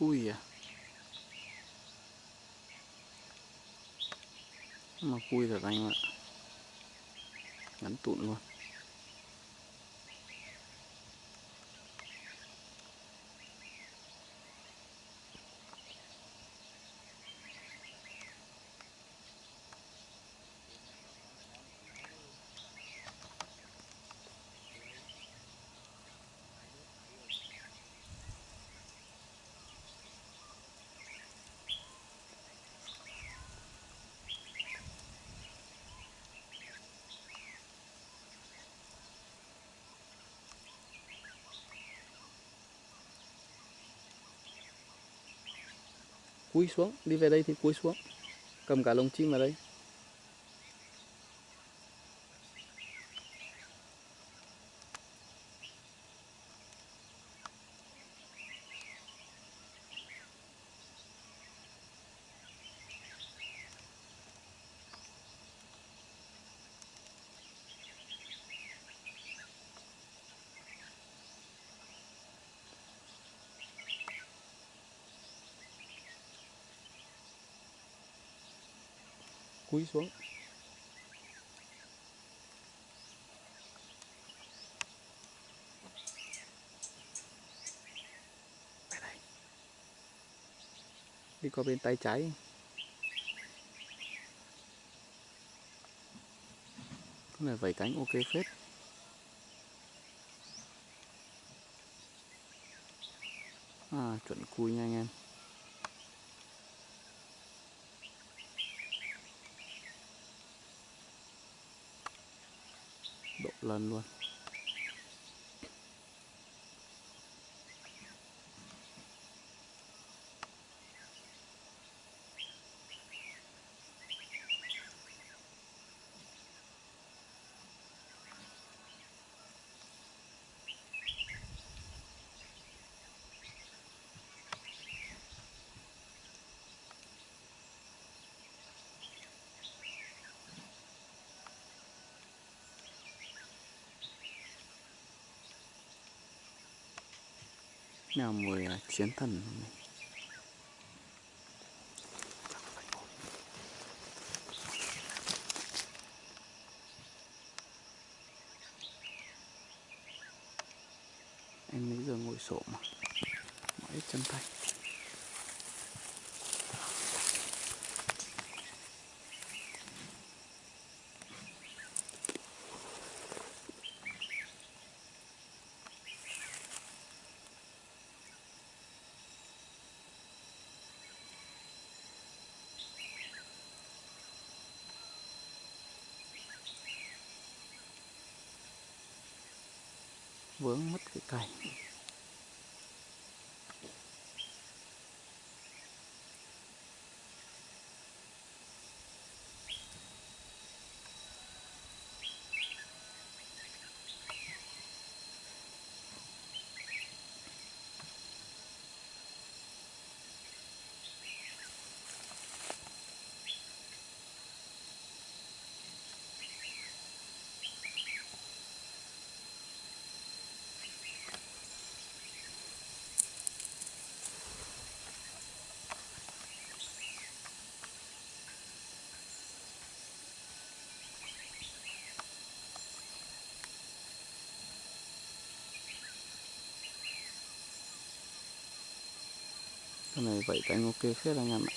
cùi à mà cùi thật anh ạ. Ngắn tụn luôn. Cúi xuống đi về đây thì cúi xuống cầm cả lồng chim vào đây. Cúi xuống. Đi qua bên tay trái. Cái này vẩy cánh ok phết. À chuẩn cùi nha anh em. Lần luôn. Nào mùi à, chiến thần này. em lấy giờ ngồi sổ mà mãi chân tay vướng mất cái cành. Cái này vậy cánh ok phết anh em ạ.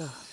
ever.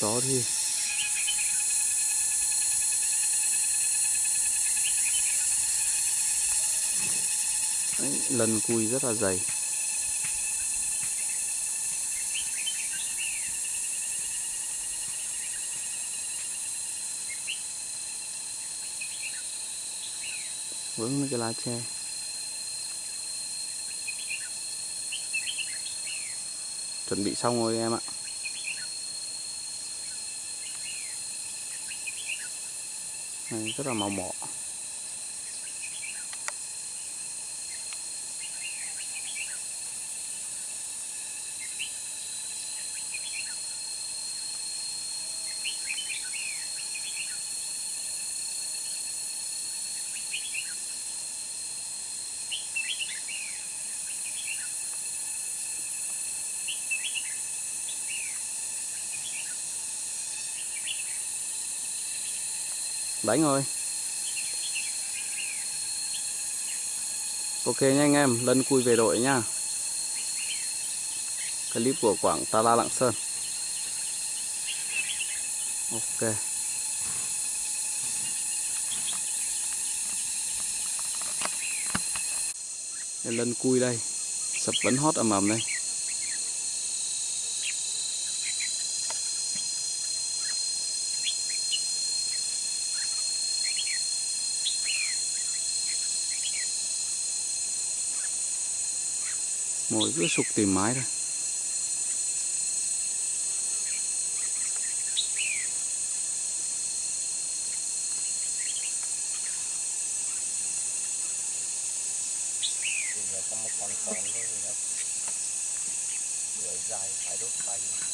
Chó thì Đấy, lần cùi rất là dày. Vướng mấy cái lá tre. Chuẩn bị xong rồi em ạ. Này, rất là màu mỏ đánh thôi. ok nha anh em lân cui về đội nha. Clip của quảng ta la lạng sơn. Ok. Lân cui đây. Sập vẫn hót ầm ầm đây. Mồi cứ sục tìm mái thôi có một con con nó dài phải đốt tay.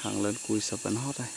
Hàng lớn cùi sập vẫn hót đây